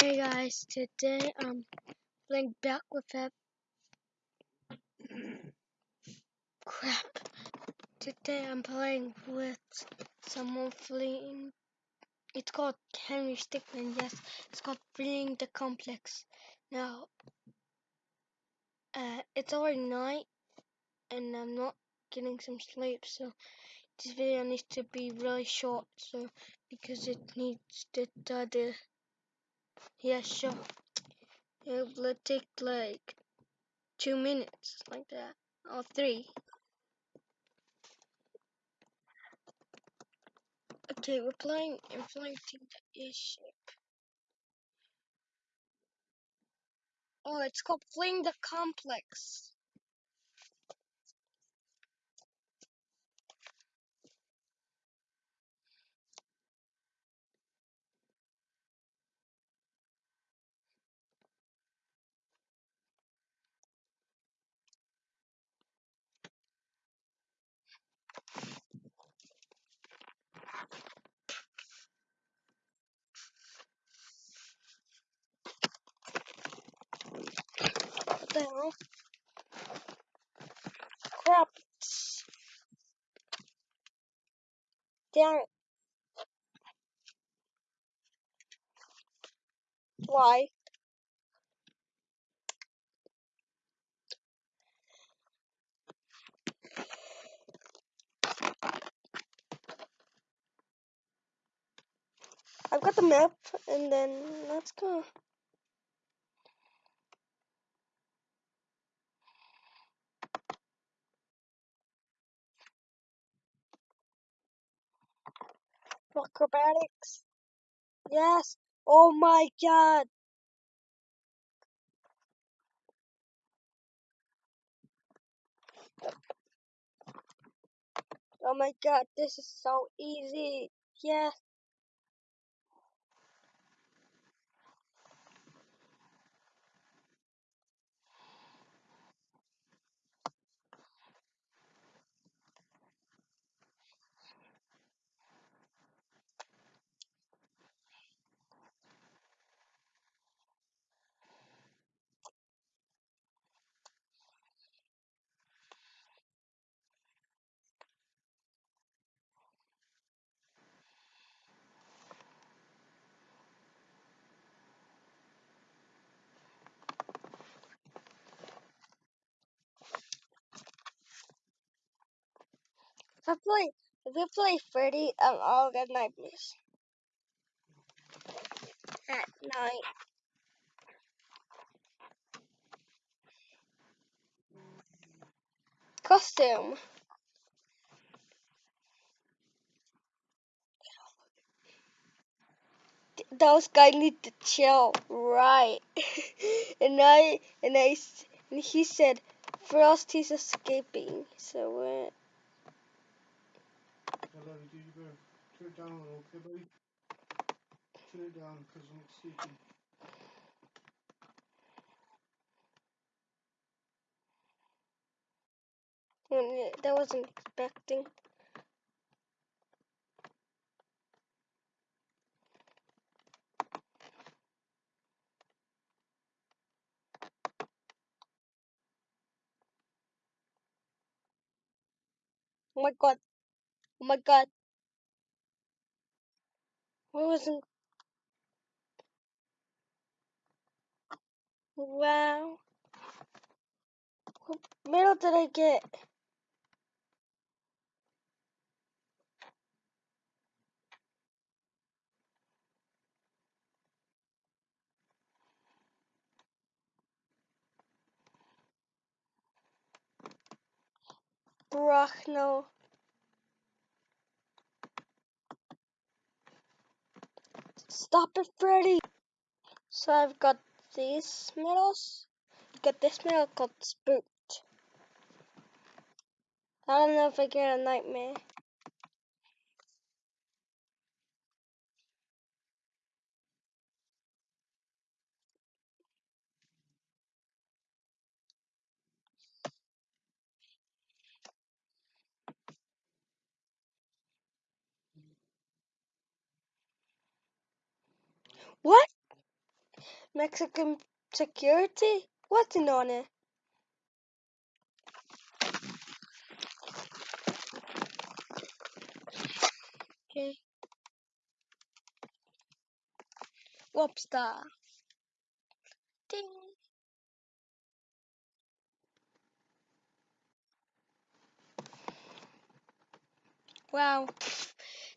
Hey guys, today I'm playing back with that crap. Today I'm playing with someone fleeing. It's called Henry Stickmin. Yes, it's called fleeing the complex. Now, uh, it's already night, and I'm not getting some sleep, so this video needs to be really short. So because it needs to uh, the yeah sure. It'll take like two minutes, like that, or three. Okay, we're playing Infiltrating the Airship. Oh, it's called Fleeing the Complex. Hell? Crap. Damn. Why? I've got the map, and then let's go. Acrobatics. Yes. Oh my god. Oh my god, this is so easy. Yes. If I play, if we play Freddy, um, I'll get nightmares. At night. Costume. those guys need to chill, right? and I and I and he said, Frosty's escaping. So we're. Do you go turn it down a little, okay, buddy? Turn it down because I'm sleeping. Mm, that wasn't expecting. Oh my god. Oh my god. Where was it? Wow. What medal did I get? Brachno. Stop it, Freddy! So I've got these medals. Got this medal called Spooked. I don't know if I get a nightmare. What? Mexican security? What's in honor! Okay. Whopstar. Ding. Wow.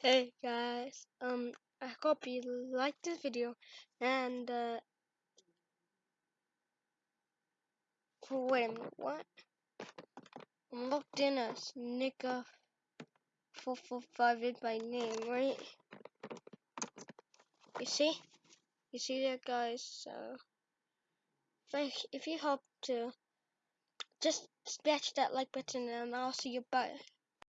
Hey guys. Um I hope you liked this video and uh wait a minute, what? I'm locked in four four five is my name, right? You see? You see that guys, so if, if you hope to just smash that like button and I'll see you bye.